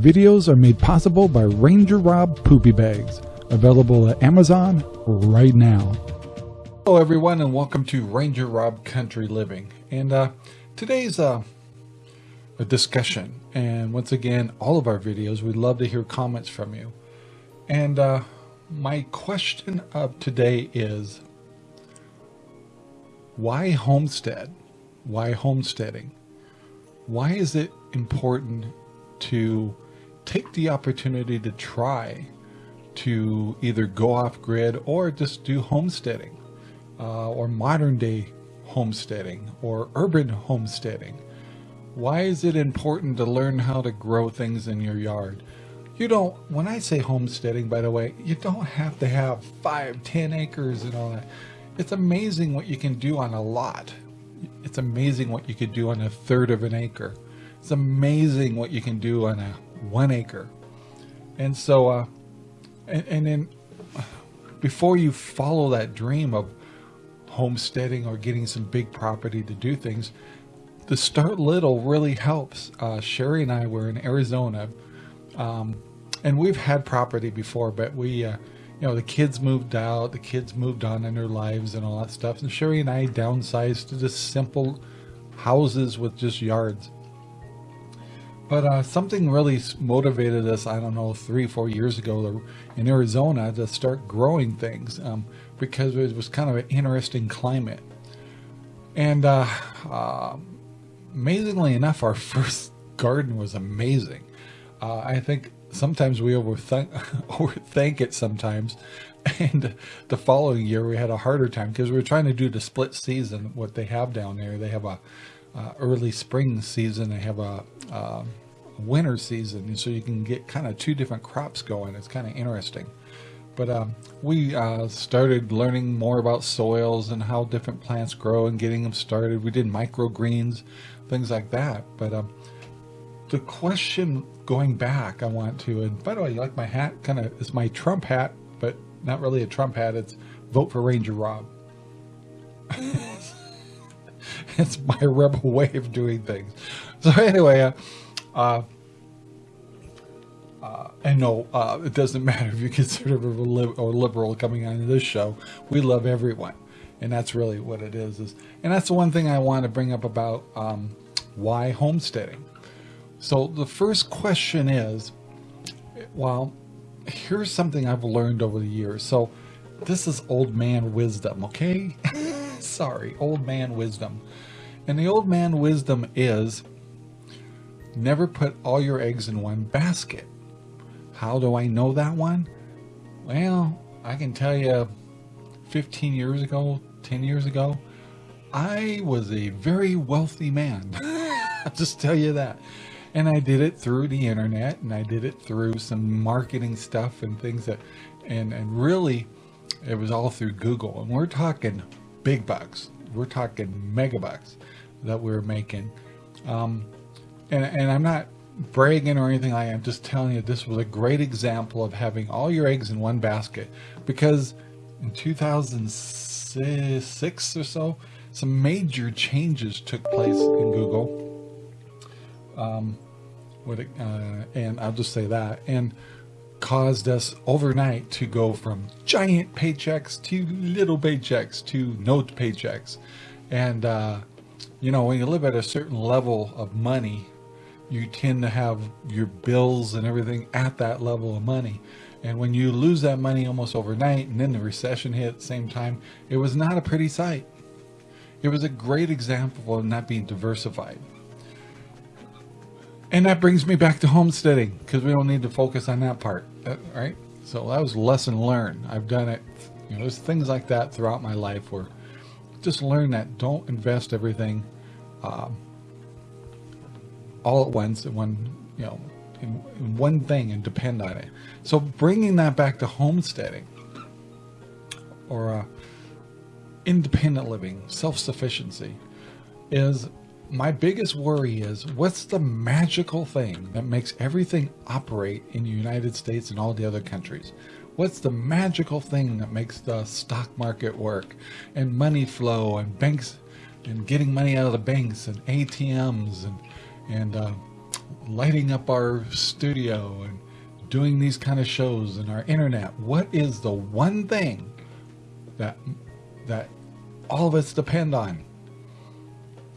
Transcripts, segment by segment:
Videos are made possible by Ranger Rob Poopy Bags, available at Amazon right now. Hello everyone and welcome to Ranger Rob Country Living. And uh, today's uh, a discussion. And once again, all of our videos, we'd love to hear comments from you. And uh, my question of today is, why homestead? Why homesteading? Why is it important to take the opportunity to try to either go off grid or just do homesteading uh, or modern day homesteading or urban homesteading. Why is it important to learn how to grow things in your yard? You don't, when I say homesteading, by the way, you don't have to have five, ten acres and all that. It's amazing what you can do on a lot. It's amazing what you could do on a third of an acre. It's amazing what you can do on a one acre. And so, uh, and, and then before you follow that dream of homesteading or getting some big property to do things, the start little really helps. Uh, Sherry and I were in Arizona, um, and we've had property before, but we, uh, you know, the kids moved out, the kids moved on in their lives and all that stuff. And Sherry and I downsized to just simple houses with just yards. But uh, something really motivated us, I don't know, three, four years ago in Arizona to start growing things um, because it was kind of an interesting climate. And uh, uh, amazingly enough, our first garden was amazing. Uh, I think sometimes we overthink, overthink it sometimes. And the following year we had a harder time because we were trying to do the split season, what they have down there. They have a uh, early spring season. They have a winter season, so you can get kind of two different crops going. It's kind of interesting. But um, we uh, started learning more about soils and how different plants grow and getting them started. We did microgreens, things like that. But um, the question going back, I want to, and by the way, you like my hat? Kind of, it's my Trump hat, but not really a Trump hat. It's vote for Ranger Rob. it's my rebel way of doing things. So anyway, uh, uh, uh, and no, uh, it doesn't matter if you're conservative or, li- or liberal coming on this show. We love everyone, and that's really what it is. Is and that's the one thing I want to bring up about um, why homesteading. So the first question is, well, here's something I've learned over the years. So this is old man wisdom, okay? Sorry, old man wisdom. And the old man wisdom is never put all your eggs in one basket. How do I know that one? Well, I can tell you 15 years ago, 10 years ago, I was a very wealthy man. I'll just tell you that. And I did it through the internet and I did it through some marketing stuff and things that, and, and really it was all through Google. And we're talking big bucks. We're talking mega bucks that we are making. Um, and, and I'm not bragging or anything like that. I'm just telling you this was a great example of having all your eggs in one basket because in 2006 or so, some major changes took place in Google. Um, it, uh, and I'll just say that, and caused us overnight to go from giant paychecks to little paychecks to no paychecks. And, uh, you know, when you live at a certain level of money, you tend to have your bills and everything at that level of money. And when you lose that money almost overnight and then the recession hit at the same time, it was not a pretty sight. It was a great example of not being diversified. And that brings me back to homesteading because we don't need to focus on that part, uh, right? So that was lesson learned. I've done it. You know, there's things like that throughout my life where just learn that don't invest everything um, all at once in one, you know, in, in one thing and depend on it. So bringing that back to homesteading or uh, independent living, self-sufficiency is my biggest worry is what's the magical thing that makes everything operate in the United States and all the other countries? What's the magical thing that makes the stock market work and money flow and banks and getting money out of the banks and ATMs and and uh, lighting up our studio and doing these kind of shows and our internet, what is the one thing that that all of us depend on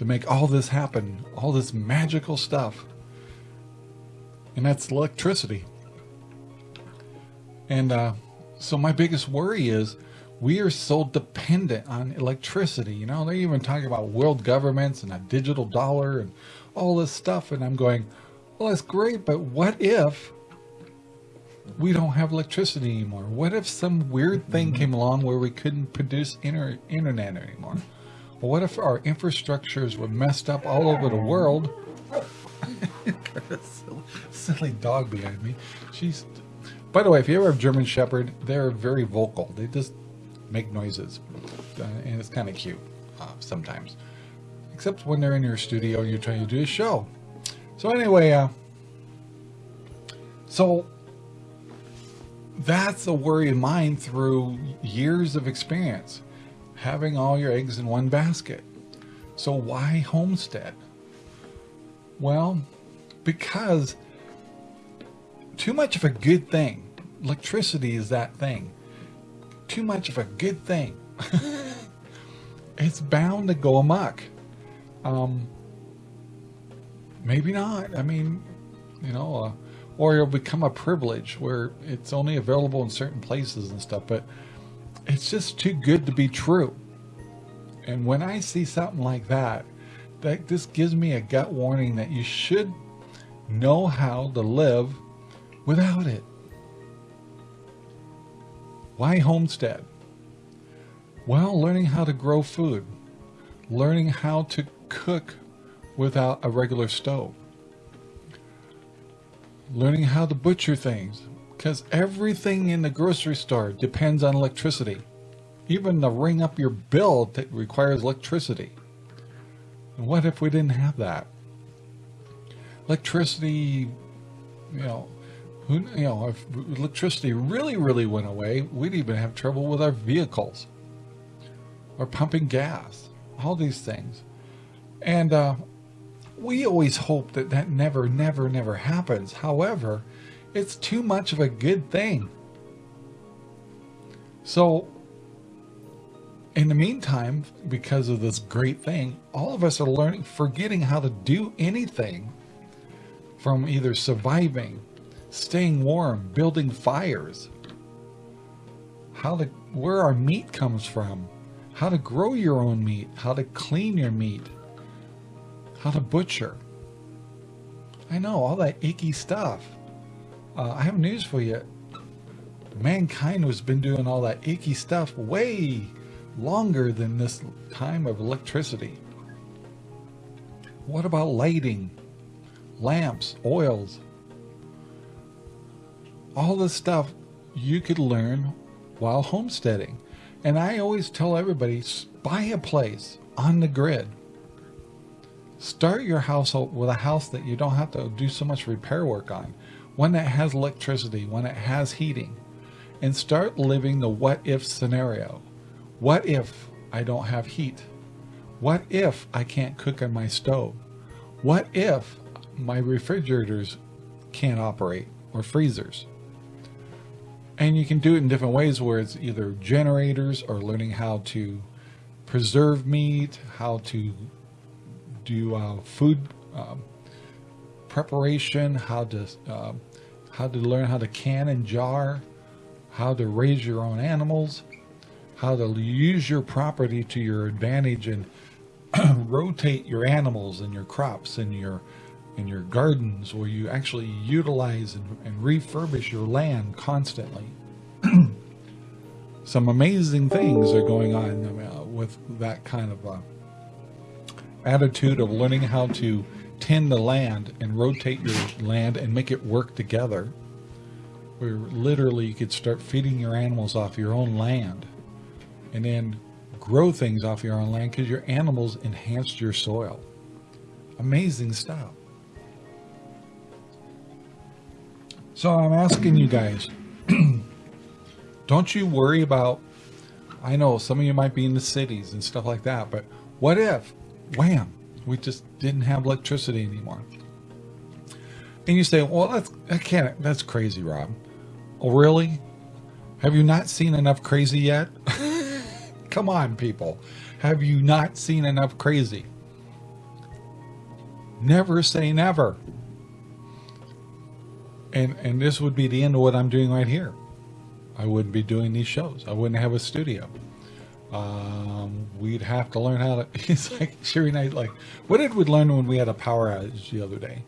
to make all this happen, all this magical stuff? And that's electricity. And uh, so my biggest worry is we are so dependent on electricity. You know, they're even talking about world governments and a digital dollar and all this stuff. And I'm going, well, that's great, but what if we don't have electricity anymore? What if some weird thing came along where we couldn't produce inter internet anymore? What if our infrastructures were messed up all over the world? silly dog behind me. She's. By the way, if you ever have German Shepherd, they're very vocal. They just make noises, uh, and it's kind of cute uh, sometimes. Except when they're in your studio and you're trying to do a show. So anyway, uh, so that's a worry of mine through years of experience, having all your eggs in one basket. So why homestead? Well, because too much of a good thing, electricity is that thing, too much of a good thing, it's bound to go amok. Um, maybe not. I mean, you know, uh, or it'll become a privilege where it's only available in certain places and stuff, but it's just too good to be true. And when I see something like that, that just gives me a gut warning that you should know how to live without it. Why homestead? Well, learning how to grow food, learning how to cook without a regular stove, learning how to butcher things, because everything in the grocery store depends on electricity. Even the ring up your bill that requires electricity. What if we didn't have that? Electricity, you know, who, you know, if electricity really, really went away, we'd even have trouble with our vehicles or pumping gas, all these things. And uh, we always hope that that never, never, never happens. However, it's too much of a good thing. So, in the meantime, because of this great thing, all of us are learning, forgetting how to do anything from either surviving, staying warm, building fires, how to, where our meat comes from, how to grow your own meat, how to clean your meat, how to butcher. I know, all that icky stuff. Uh, I have news for you. Mankind has been doing all that icky stuff way longer than this time of electricity. What about lighting? Lamps, oils. All this stuff you could learn while homesteading. And I always tell everybody, buy a place on the grid Start your household with a house that you don't have to do so much repair work on, one that has electricity, one that has heating, and start living the what if scenario. What if I don't have heat? What if I can't cook on my stove? What if my refrigerators can't operate or freezers? And you can do it in different ways where it's either generators or learning how to preserve meat, how to do uh, food um, preparation, how to uh, how to learn how to can and jar, how to raise your own animals, how to use your property to your advantage and rotate your animals and your crops and your in your gardens where you actually utilize and, and refurbish your land constantly. Some amazing things are going on uh, with that kind of uh, attitude of learning how to tend the land and rotate your land and make it work together where literally you could start feeding your animals off your own land and then grow things off your own land because your animals enhanced your soil. Amazing stuff. So i'm asking you guys don't you worry about i know some of you might be in the cities and stuff like that but what if wham, we just didn't have electricity anymore. And you say, well, that's, I can't, that's crazy, Rob. Oh, really? Have you not seen enough crazy yet? Come on, people. Have you not seen enough crazy? Never say never. And, and this would be the end of what I'm doing right here. I wouldn't be doing these shows. I wouldn't have a studio. Um, we'd have to learn how to. It's like Sherry and I like. What did we learn when we had a power outage the other day?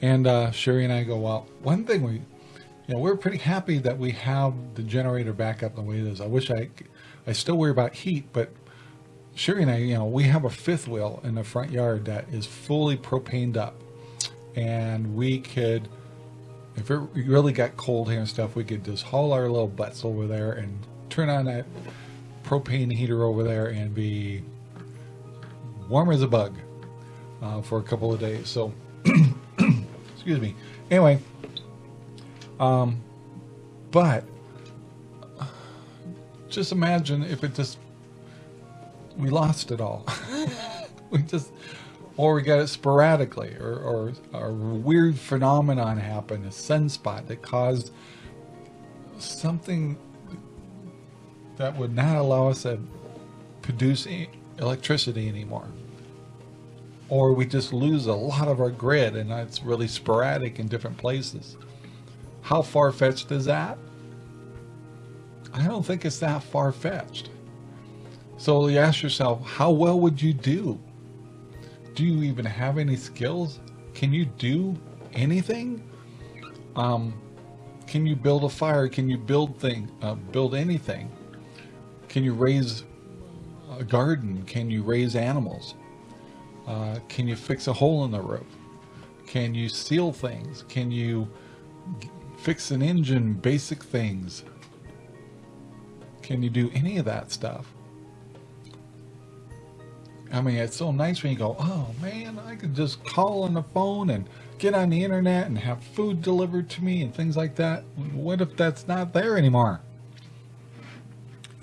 And uh, Sherry and I go, well, one thing we, you know, we're pretty happy that we have the generator back up the way it is. I wish I, I still worry about heat, but Sherry and I, you know, we have a fifth wheel in the front yard that is fully propaned up, and we could, if it really got cold here and stuff, we could just haul our little butts over there and turn on that propane heater over there and be warm as a bug uh, for a couple of days. So, excuse me. Anyway, um, but just imagine if it just we lost it all. we just or we got it sporadically or, or, a weird phenomenon happened, a sunspot that caused something that would not allow us to produce electricity anymore. Or we just lose a lot of our grid and it's really sporadic in different places. How far-fetched is that? I don't think it's that far-fetched. So you ask yourself, how well would you do? Do you even have any skills? Can you do anything? Um, can you build a fire? Can you build thing, uh, build anything? Can you raise a garden? Can you raise animals? Uh, can you fix a hole in the roof? Can you seal things? Can you fix an engine, basic things? Can you do any of that stuff? I mean, it's so nice when you go, oh man, I could just call on the phone and get on the internet and have food delivered to me and things like that. What if that's not there anymore?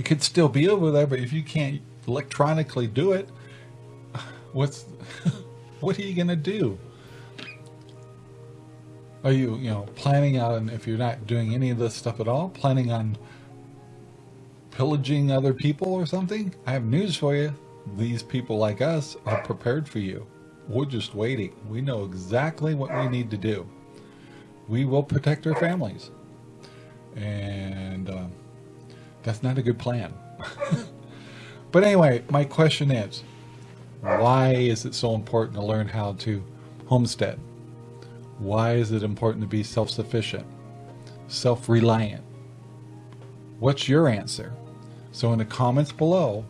It could still be over there, but if you can't electronically do it, what's what are you gonna do? Are you, you know, planning on, if you're not doing any of this stuff at all, planning on pillaging other people or something? I have news for you. These people like us are prepared for you. We're just waiting. We know exactly what we need to do. We will protect our families. And uh, that's not a good plan. but anyway, my question is, why is it so important to learn how to homestead? Why is it important to be self-sufficient, self-reliant? What's your answer? So in the comments below,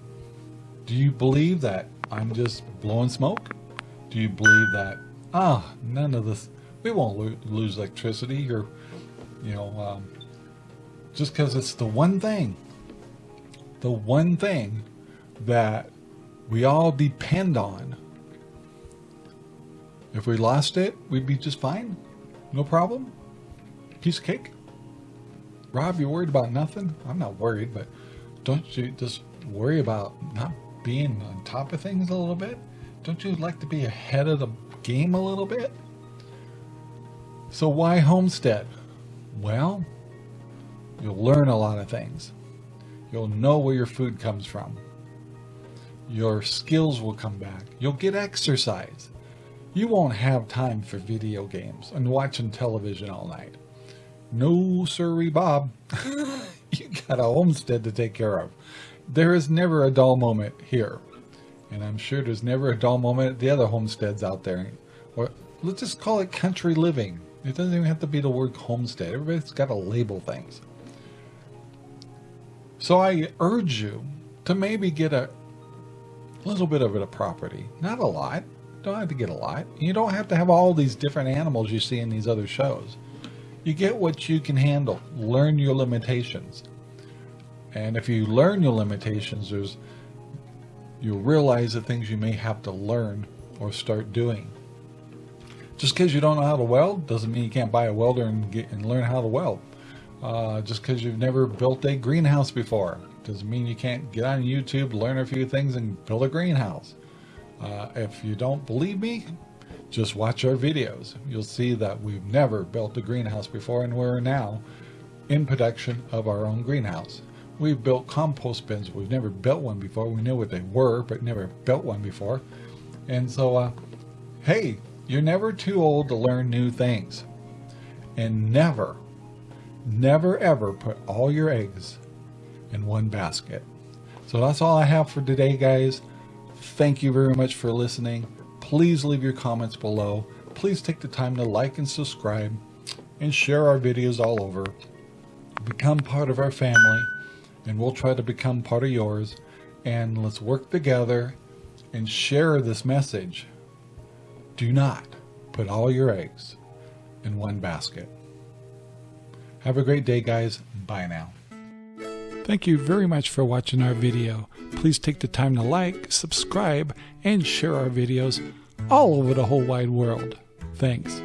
do you believe that I'm just blowing smoke? Do you believe that, ah, oh, none of this, we won't lo lose electricity or, you know, um, just because it's the one thing, the one thing that we all depend on. If we lost it, we'd be just fine. No problem. Piece of cake. Rob, you worried about nothing? I'm not worried, but don't you just worry about not being on top of things a little bit? Don't you like to be ahead of the game a little bit? So why homestead? Well, You'll learn a lot of things. You'll know where your food comes from. Your skills will come back. You'll get exercise. You won't have time for video games and watching television all night. No, sirree, Bob. you got a homestead to take care of. There is never a dull moment here. And I'm sure there's never a dull moment at the other homesteads out there. Or let's just call it country living. It doesn't even have to be the word homestead. Everybody's got to label things. So I urge you to maybe get a little bit of it a property. Not a lot. Don't have to get a lot. You don't have to have all these different animals you see in these other shows. You get what you can handle. Learn your limitations. And if you learn your limitations, there's you'll realize the things you may have to learn or start doing. Just because you don't know how to weld doesn't mean you can't buy a welder and, get, and learn how to weld. Uh, just because you've never built a greenhouse before doesn't mean you can't get on YouTube, learn a few things, and build a greenhouse. Uh, if you don't believe me, just watch our videos. You'll see that we've never built a greenhouse before and we're now in production of our own greenhouse. We've built compost bins. We've never built one before. We knew what they were, but never built one before. And so, uh, hey, you're never too old to learn new things. And never, never ever put all your eggs in one basket. So that's all I have for today, guys. Thank you very much for listening. Please leave your comments below. Please take the time to like and subscribe and share our videos all over. Become part of our family and we'll try to become part of yours. And let's work together and share this message. Do not put all your eggs in one basket. Have a great day, guys. Bye now. Thank you very much for watching our video. Please take the time to like, subscribe, and share our videos all over the whole wide world. Thanks.